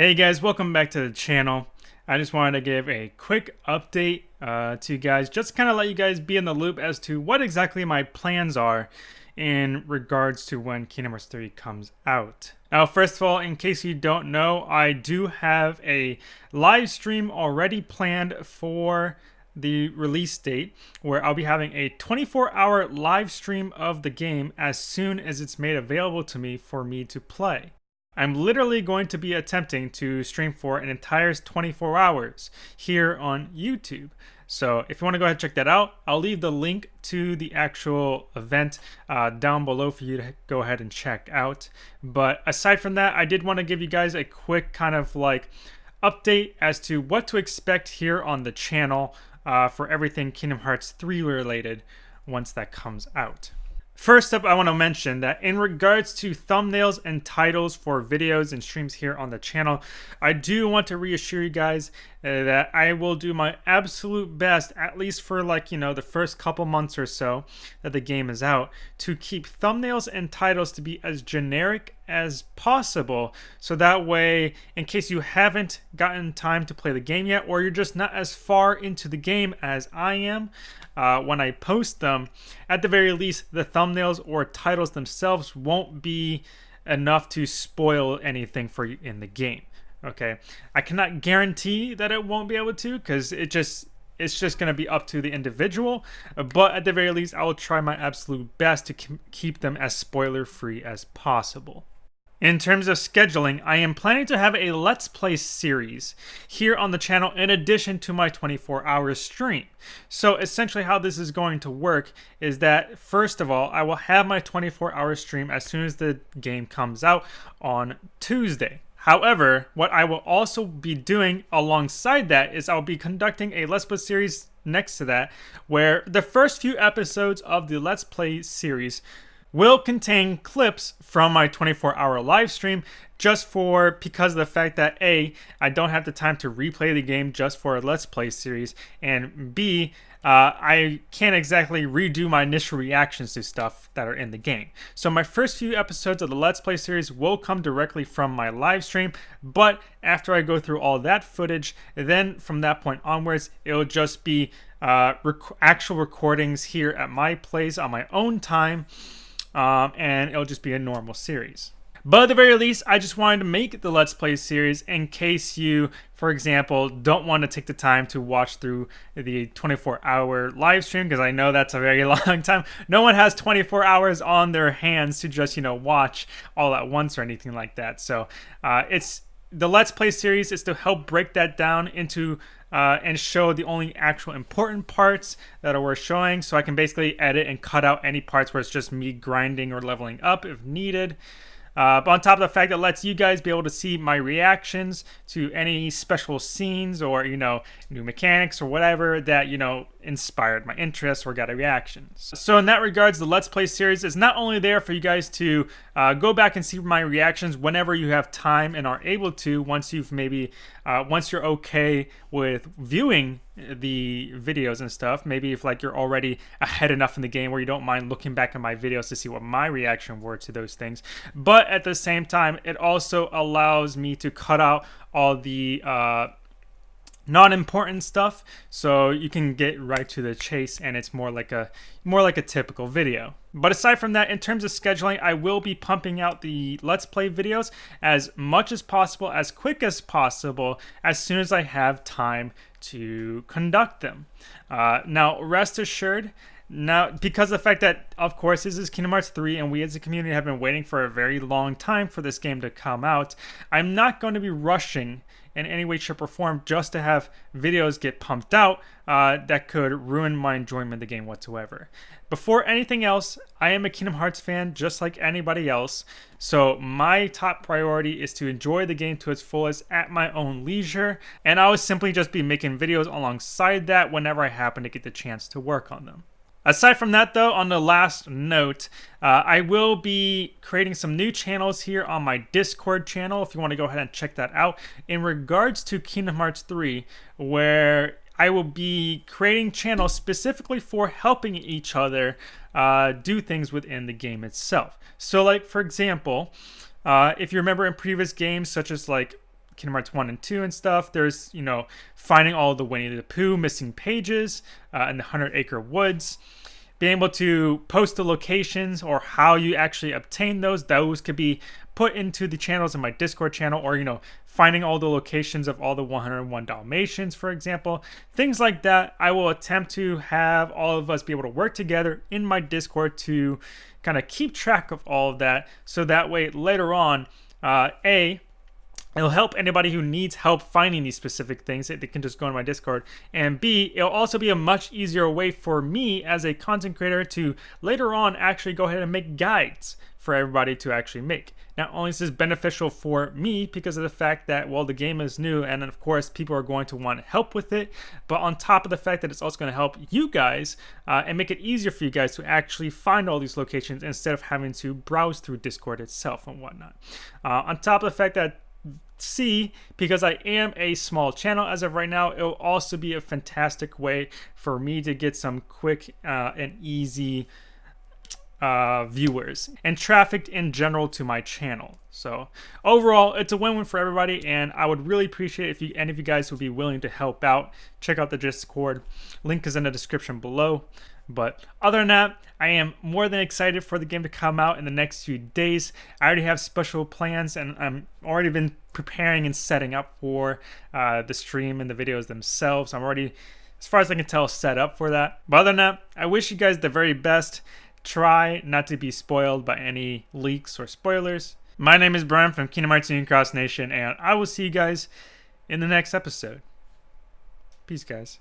Hey guys, welcome back to the channel. I just wanted to give a quick update uh, to you guys, just kind of let you guys be in the loop as to what exactly my plans are in regards to when Kingdom Hearts 3 comes out. Now, first of all, in case you don't know, I do have a live stream already planned for the release date where I'll be having a 24 hour live stream of the game as soon as it's made available to me for me to play. I'm literally going to be attempting to stream for an entire 24 hours here on YouTube. So if you want to go ahead and check that out, I'll leave the link to the actual event uh, down below for you to go ahead and check out. But aside from that, I did want to give you guys a quick kind of like update as to what to expect here on the channel uh, for everything Kingdom Hearts 3 related once that comes out. First up, I want to mention that in regards to thumbnails and titles for videos and streams here on the channel, I do want to reassure you guys uh, that I will do my absolute best, at least for like, you know, the first couple months or so that the game is out, to keep thumbnails and titles to be as generic as possible. So that way, in case you haven't gotten time to play the game yet, or you're just not as far into the game as I am, uh, when I post them, at the very least, the thumbnails or titles themselves won't be enough to spoil anything for you in the game. Okay, I cannot guarantee that it won't be able to because it just it's just going to be up to the individual but at the very least i will try my absolute best to keep them as spoiler free as possible in terms of scheduling, I am planning to have a Let's Play series here on the channel in addition to my 24 hour stream. So essentially how this is going to work is that first of all, I will have my 24 hour stream as soon as the game comes out on Tuesday. However, what I will also be doing alongside that is I'll be conducting a Let's Play series next to that where the first few episodes of the Let's Play series will contain clips from my 24 hour live stream just for because of the fact that A, I don't have the time to replay the game just for a Let's Play series, and B, uh, I can't exactly redo my initial reactions to stuff that are in the game. So my first few episodes of the Let's Play series will come directly from my live stream, but after I go through all that footage, then from that point onwards, it'll just be uh, rec actual recordings here at my place on my own time um, and it'll just be a normal series. But at the very least, I just wanted to make the Let's Play series in case you, for example, don't want to take the time to watch through the 24 hour live stream, because I know that's a very long time. No one has 24 hours on their hands to just, you know, watch all at once or anything like that. So uh, it's the Let's Play series is to help break that down into uh, and show the only actual important parts that are worth showing. So I can basically edit and cut out any parts where it's just me grinding or leveling up if needed. Uh, but on top of the fact that lets you guys be able to see my reactions to any special scenes or, you know, new mechanics or whatever that, you know, inspired my interest or got a reaction. So in that regards, the Let's Play series is not only there for you guys to uh, go back and see my reactions whenever you have time and are able to once you've maybe, uh, once you're okay with viewing the videos and stuff. Maybe if like you're already ahead enough in the game where you don't mind looking back at my videos to see what my reaction were to those things. But at the same time, it also allows me to cut out all the uh, non-important stuff so you can get right to the chase and it's more like a more like a typical video. But aside from that in terms of scheduling i will be pumping out the let's play videos as much as possible as quick as possible as soon as i have time to conduct them. Uh, now rest assured now, because the fact that, of course, this is Kingdom Hearts 3 and we as a community have been waiting for a very long time for this game to come out, I'm not going to be rushing in any way, shape, or form just to have videos get pumped out uh, that could ruin my enjoyment of the game whatsoever. Before anything else, I am a Kingdom Hearts fan just like anybody else, so my top priority is to enjoy the game to its fullest at my own leisure, and I will simply just be making videos alongside that whenever I happen to get the chance to work on them. Aside from that, though, on the last note, uh, I will be creating some new channels here on my Discord channel if you want to go ahead and check that out in regards to Kingdom Hearts 3, where I will be creating channels specifically for helping each other uh, do things within the game itself. So, like, for example, uh, if you remember in previous games, such as like Kingdom Hearts 1 and 2 and stuff. There's, you know, finding all the Winnie the Pooh missing pages uh, in the Hundred Acre Woods. Being able to post the locations or how you actually obtain those, those could be put into the channels in my Discord channel or, you know, finding all the locations of all the 101 Dalmatians, for example. Things like that, I will attempt to have all of us be able to work together in my Discord to kind of keep track of all of that so that way later on, uh, A, It'll help anybody who needs help finding these specific things. They can just go on my Discord. And B, it'll also be a much easier way for me as a content creator to later on actually go ahead and make guides for everybody to actually make. Not only is this beneficial for me because of the fact that, well, the game is new and of course people are going to want help with it, but on top of the fact that it's also going to help you guys uh, and make it easier for you guys to actually find all these locations instead of having to browse through Discord itself and whatnot. Uh, on top of the fact that C, because I am a small channel as of right now, it'll also be a fantastic way for me to get some quick uh, and easy uh, viewers and traffic in general to my channel. So overall, it's a win-win for everybody, and I would really appreciate if you any of you guys would be willing to help out. Check out the Discord. Link is in the description below. But other than that, I am more than excited for the game to come out in the next few days. I already have special plans and I'm already been preparing and setting up for uh, the stream and the videos themselves. I'm already, as far as I can tell, set up for that. But other than that, I wish you guys the very best. Try not to be spoiled by any leaks or spoilers. My name is Brian from Kingdom Hearts Union Cross Nation, and I will see you guys in the next episode. Peace, guys.